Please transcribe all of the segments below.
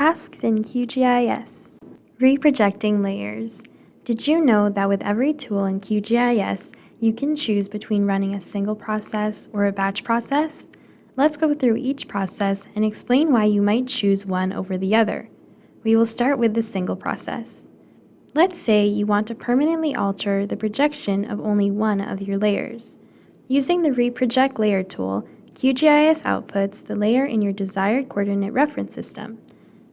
Tasks in QGIS. Reprojecting layers. Did you know that with every tool in QGIS, you can choose between running a single process or a batch process? Let's go through each process and explain why you might choose one over the other. We will start with the single process. Let's say you want to permanently alter the projection of only one of your layers. Using the Reproject Layer tool, QGIS outputs the layer in your desired coordinate reference system.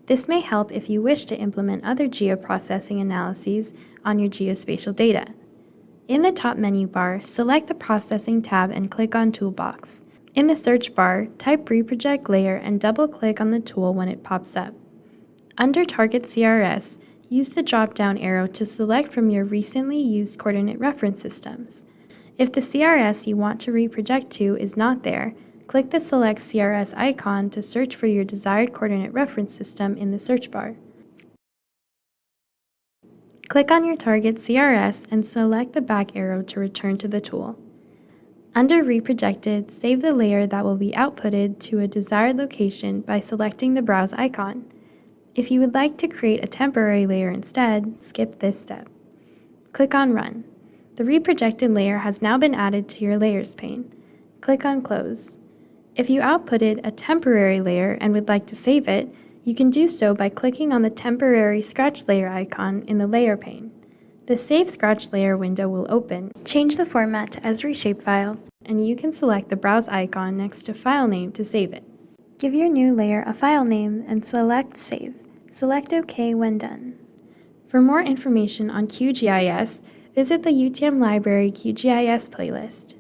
This may help if you wish to implement other geoprocessing analyses on your geospatial data. In the top menu bar, select the Processing tab and click on Toolbox. In the search bar, type Reproject Layer and double-click on the tool when it pops up. Under Target CRS, use the drop-down arrow to select from your recently used coordinate reference systems. If the CRS you want to reproject to is not there, click the Select CRS icon to search for your desired coordinate reference system in the search bar. Click on your target CRS and select the back arrow to return to the tool. Under Reprojected, save the layer that will be outputted to a desired location by selecting the Browse icon. If you would like to create a temporary layer instead, skip this step. Click on Run. The reprojected layer has now been added to your Layers pane. Click on Close. If you outputted a temporary layer and would like to save it, you can do so by clicking on the temporary scratch layer icon in the layer pane. The Save Scratch Layer window will open. Change the format to Esri shapefile, and you can select the Browse icon next to File Name to save it. Give your new layer a file name and select Save. Select OK when done. For more information on QGIS, visit the UTM Library QGIS playlist.